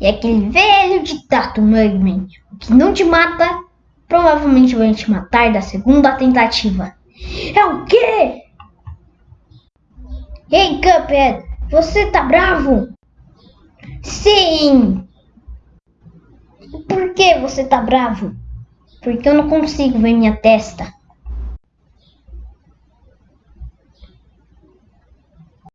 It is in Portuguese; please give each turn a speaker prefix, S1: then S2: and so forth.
S1: E aquele velho ditado Mugman, o que não te mata, provavelmente vai te matar da segunda tentativa. É o quê? Ei, Cuphead, você tá bravo? Sim! Por que você tá bravo? Porque eu não consigo ver minha testa.